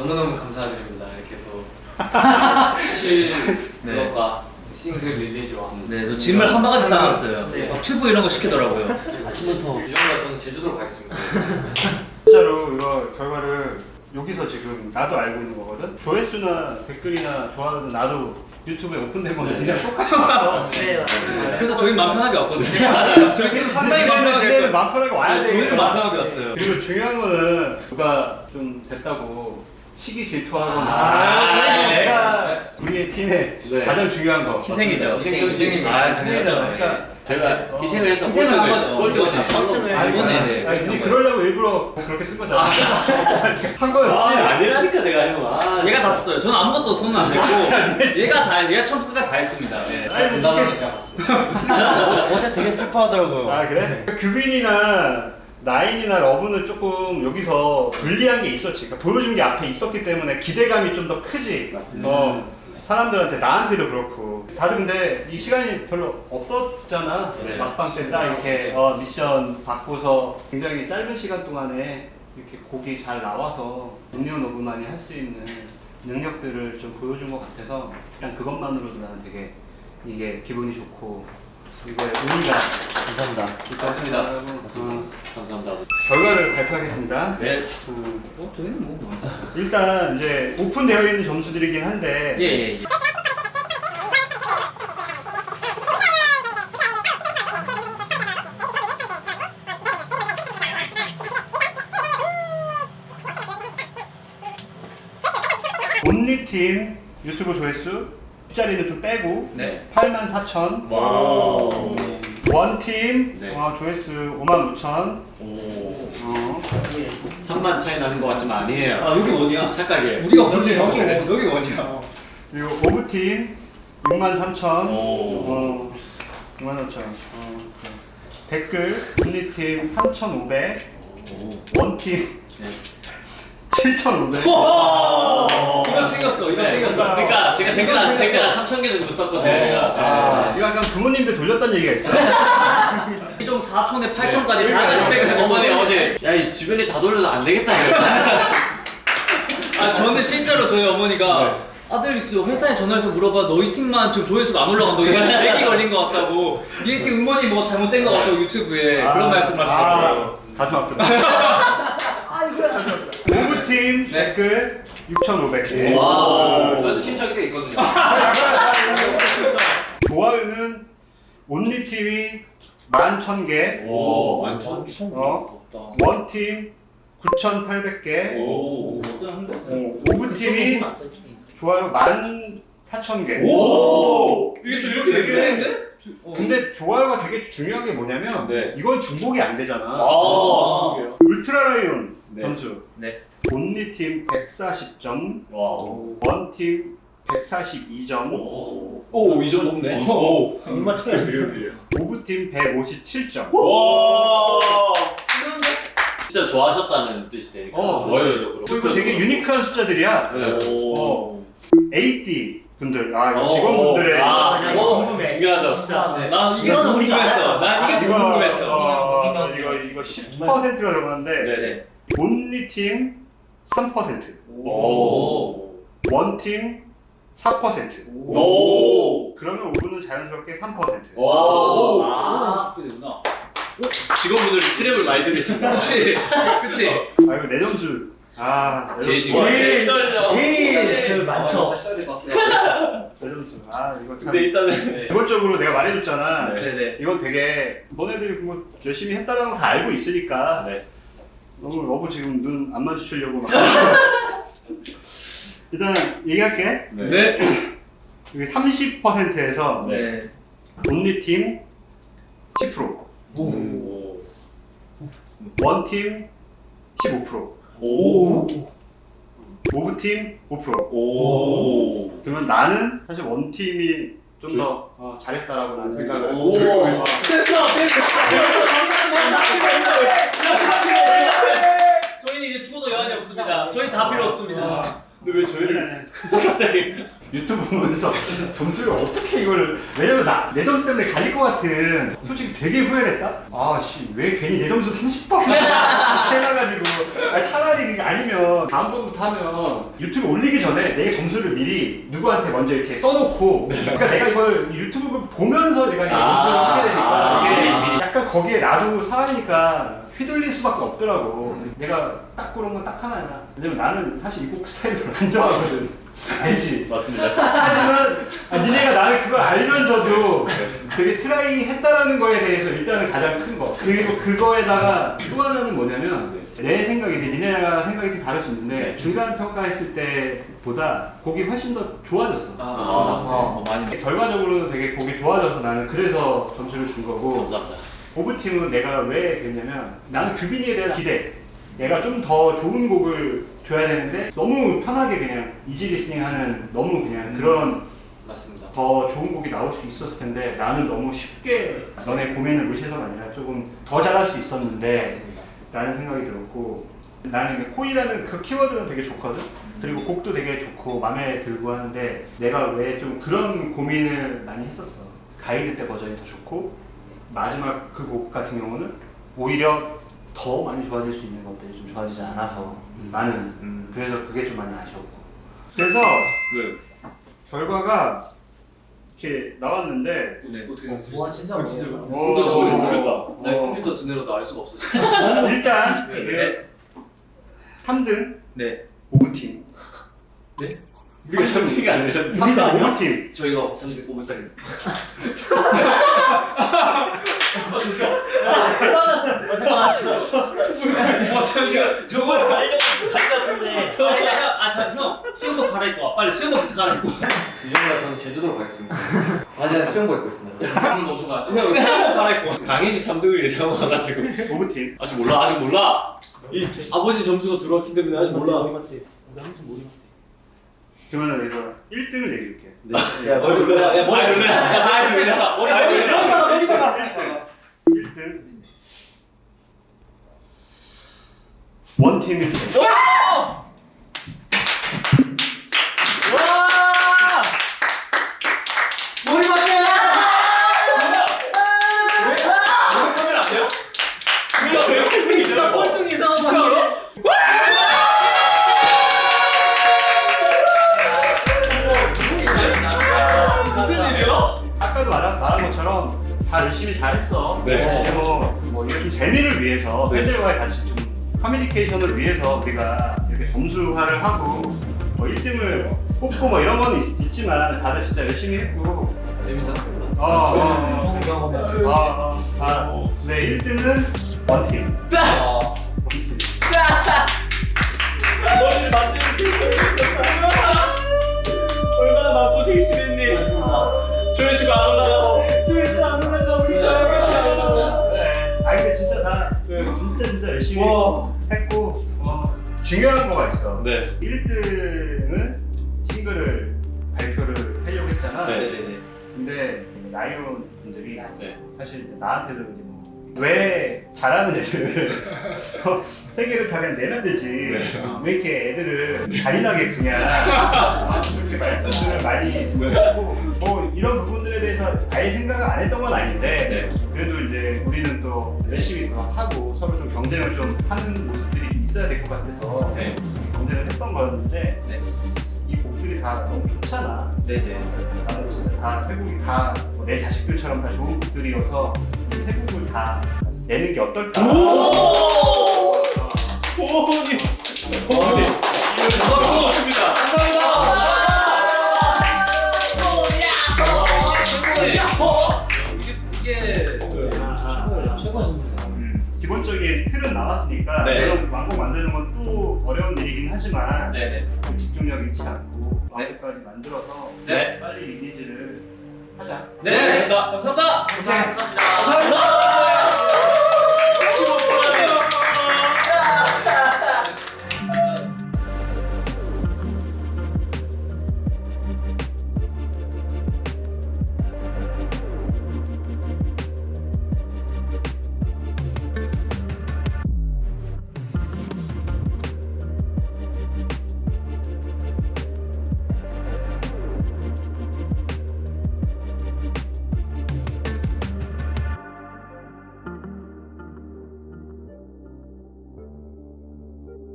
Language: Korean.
너무너무 감사드립니다. 이렇게 또 네. 그것과 싱글 릴리즈와 네, 또 짐을 한 바가지 쌓아놨어요. 네. 막 튜브 이런 거 시키더라고요. 아침부터 이 정도 저는 제주도로 가겠습니다. 진짜로 이거 결과를 여기서 지금 나도 알고 있는 거거든. 조회수나 댓글이나 좋아요는 나도 유튜브에 오픈된 거는 그냥 똑같이 봤어. 네 맞습니다. 그래서 저희 맘 편하게 왔거든요. 저희는 상당히 맘 편하게 네. 맘 편하게 와야 네, 돼. 저희는 맘 편하게 왔어요. 그리고 중요한 거는 누가 좀 됐다고 시기 질투하거나 아, 아, 네. 내가 우리의 팀의 네. 가장 중요한 거 희생이죠. 희생, 희생이죠. 아. 당연하죠. 그러니까 제가 어. 희생을 해서 꼴등을. 꼴등을 다 아니, 이번에 아니, 네, 근데. 그러려고 일부러 그렇게 쓴 거잖아. 한 거였지. 아, 아니라니까 내가 형. 아, 얘가 다 썼어요. 저는 아무것도 손은 안 댔고 얘가 다 얘가 처음 끝까지 다 했습니다. 네. 아니, 무난하게 제가 봤습니다. 어제 되게 슬퍼하더라고요. 아 그래? 규빈이나 나인이나 러브는 조금 여기서 불리한 게 있었지. 그러니까 보여준 게 앞에 있었기 때문에 기대감이 좀 더 크지. 맞습니다. 어, 사람들한테 나한테도 그렇고. 다들 근데 이 시간이 별로 없었잖아. 네. 막방 때딱 이렇게 어, 미션 받고서 굉장히 짧은 시간 동안에 이렇게 곡이 잘 나와서 음료노브만이 할 수 있는 능력들을 좀 보여준 것 같아서 일단 그것만으로도 나는 되게 이게 기분이 좋고 이거에 의미가 감사합니다. 있었습니다. 어, 감사합니다. 결과를 발표하겠습니다. 네. 음, 어, 저희는 뭐. 뭐. 일단 이제 오픈되어 있는 점수들이긴 한데 예, 예, 예. Only 팀 유튜브 조회수 숫자리는 좀 빼고 네. 8만 4천 wow. One팀 네. 어, 조회수 5만 5천 오. 어, 3만 차이 나는 것 같지만 아니에요. 아, 여기 One이야. 착각이에요. 우리가 One이야. 여기 여기, One. 여기 One이야. 그리고 Of팀 6만 3천 오. 어, 6만 3천 어. 댓글 Only 팀 3,500 One팀 7,500 와! 이거 챙겼어. 이거 네. 챙겼어. 그러니까 제가 댓글 한 댓글. 한 3천 개 정도 썼거든요. 네. 제가. 아, 이거 약간 부모님들 돌렸다는 얘기가 있어 좀 4촌에 8촌까지 다 하나씩 해가지고 어머니 어제 야 이 주변에 다 돌려도 안 되겠다. 아 저는 실제로 저희 어머니가 네. 아들 그 회사에 전화해서 물어봐 너희 팀만 지금 조회수가 안 올라간다 이게 맥이 걸린 것 같다고 니네 팀 음원이 뭐 잘못된 것 같다고 유튜브에 그런 말씀 하시더라고요 아, 가슴 아프다 Of 팀 네. 댓글 6,500개. 와. 저도 신청이 꽤 있거든요. 좋아요는 온리팀이 11,000개. 오 완전. 어, 원팀 9,800개. 오. 오브팀이 좋아요 14,000개. 오. 이게 또 이렇게 되게 근데 좋아요가 되게 중요한 게 뭐냐면 네. 이건 중복이 안 되잖아. 아. 울트라 라이온 네. 점수 네. Only팀 140점 wow. One팀 142점 오. 오, 이 정도 높네. 오. 얼마 차이 드려드려. Of팀 157점 와. 진짜 좋아하셨다는 뜻이 되니까. 어, 그렇고. 그리고 되게 유니크한 숫자들이야 네. 어. AD 분들 아 이거 어, 직원분들의 아, 이거 이거 궁금해. 중요하죠. 진짜. 네, 나도 우리가 궁금했어. 난 이게 더 이거 궁금했어 어, 이거 이거 10%가 들어가는데 네. 온리팀 3% 오. 원팀 4% 오. 그러면 5분은 자연스럽게 3% 와. 아 되구나 직원분들 트랩을 많이 들으신다. 그치 그치 아 이거 내 점수 아 내 제일 점수. 제일 떨려. 제일 그 아, 많죠. 다시 써야 될것 같아요. 내 점수 아 이거 참 근데 일단은 네. 기본적으로 내가 말해줬잖아 네. 네네 이건 되게 너네들이 뭐 열심히 했다라는 거다 알고 있으니까 네. 너무 너무 지금 눈 안 마주치려고 막 일단 얘기할게. 네. 여기 30%에서 네. 온리팀 10% 오. 원팀 15% 오. 오브팀 5% 오. 그러면 나는 사실 원팀이 좀더 어, 잘했다라고 나는 생각을 오. 저희는 이제 죽어도 여한이 없습니다 저희 다 필요 없습니다 근데 왜 저희를 갑자기 유튜브 보면서 점수를 어떻게 이걸 왜냐면 나 내 점수 때문에 갈릴 것 같은 솔직히 되게 후회를 했다? 아씨 왜 괜히 내 점수 30번 해놔가지고. 아, 차라리 아니면 다음번부터 하면 유튜브 올리기 전에 내 점수를 미리 누구한테 먼저 이렇게 써놓고. 그러니까 내가 이걸 유튜브를 보면서 내가 이제 아. 점수를 하게 되니까. 아. 이게 약간 거기에 나도 사람이니까 휘둘릴 수밖에 없더라고 내가 딱 그런 건딱 하나야 왜냐면 나는 사실 이곡 스타일을 안 좋아하거든 알지? 맞습니다. 하지만 아, 니네가 나를 그걸 알면서도 되게 try 했다라는 거에 대해서 일단은 가장 큰 거. 그리고 그거에다가 또 하나는 뭐냐면 내 생각이 니네랑 생각이 좀 다를 수 있는데 중간 평가했을 때보다 곡이 훨씬 더 좋아졌어. 아, 어. 어, 많이. 결과적으로는 되게 곡이 좋아져서 나는 그래서 점수를 준 거고 감사합니다. Of팀은 내가 왜 그랬냐면 나는 규빈이에 대한 기대 얘가 좀 더 좋은 곡을 줘야 되는데 너무 편하게 그냥 easy listening 하는 너무 그냥 그런 맞습니다. 더 좋은 곡이 나올 수 있었을 텐데 나는 너무 쉽게 너네 고민을 무시해서가 아니라 조금 더 잘할 수 있었는데 맞습니다. 라는 생각이 들었고 나는 코이라는 그 키워드는 되게 좋거든 그리고 곡도 되게 좋고 마음에 들고 하는데 내가 왜 좀 그런 고민을 많이 했었어 가이드 때 버전이 더 좋고 마지막 그 곡 같은 경우는 오히려 더 많이 좋아질 수 있는 것들이 좀 좋아지지 않아서 나는 음. 그래서 그게 좀 많이 아쉬웠고 그래서 네. 결과가 이렇게 나왔는데 네, 어떻게 와 생각하세요? 진짜 어, 진짜 멋있다. 오. 이거 진짜 모르겠다. 나 어. 컴퓨터 두뇌로도 알 수가 없어. 일단 네. 그 3등 네. 오브팀 우리가 3등이 아니라 3등 오브팀 저희가 3등 5분짜리. 어, 잠시만. 저거. 같은데. 아, 형. 수영복 갈아입고 와. 빨리 수영복 갈아입고. 유정이가 저는 제주도로 가겠습니다. 바지는 수영복 입고 있습니다. 물을 멈춰 가. 수영복 갈아입고. 당연히 3등을 예상와가지고 오브팀 아직 몰라 아직 몰라. 이 아버지 점수가 들어왔기 때문에 아직 몰라. 그러면 그래서 1등을 얘기할게 야 머리 놀라. 야 머리 아, 놀라. 아, 놀라. 머리 아, 머리. 놀라. 머리 놀라. 1등 원팀 1 네. 근데 뭐, 뭐 이게 좀 재미를 위해서 네. 팬들과의 같이 좀 커뮤니케이션을 위해서 우리가 이렇게 점수화를 하고 뭐 1등을 뽑고 뭐 이런 건 있, 지만 다들 진짜 열심히 했고 재밌었습니다. 어, 어, 좋은 경험이었어. 어, 어, 아, 네 1등은 원팀 아, 머리를 만드는 게 있었다. 얼마나 마음고생 심했니? 조회수가 안 올라가고. 열심히 와. 했고 어, 중요한 거가 있어 네. 1등은 싱글을 발표를 하려고 했잖아 네. 네네네. 근데 라이온 분들이 네. 사실 나한테도 왜 잘하는 애들을 세 개를 다 그냥 내면 되지 왜 이렇게 애들을 잔인하게 구냐 그렇게 말씀을 많이 하시고 뭐 이런 부분들에 대해서 아예 생각을 안 했던 건 아닌데 그래도 이제 우리는 또 열심히 하고 서로 좀 경쟁을 좀 하는 모습들이 있어야 될 것 같아서 네. 경쟁을 했던 거였는데 네. 이 곡들이 다 너무 좋잖아 네네. 나는 진짜 다세 곡이 다 내 자식들처럼 다 좋은 곡들이어서 이세 곡을 다 내는 게 어떨까? 어. 보호님. 이거 고맙습니다. 이게 아, 아, 최고였습니다. 음, 기본적인 틀은 나왔으니까 네. 이런 왕곡 만드는 건 또 어려운 일이긴 하지만 네네. 좀 집중력 잃지 않고 왕곡까지 만들어서 네. 빨리 리리즈를 하자. 네. 감사합니다. 감사합니다. 오케이. 감사합니다.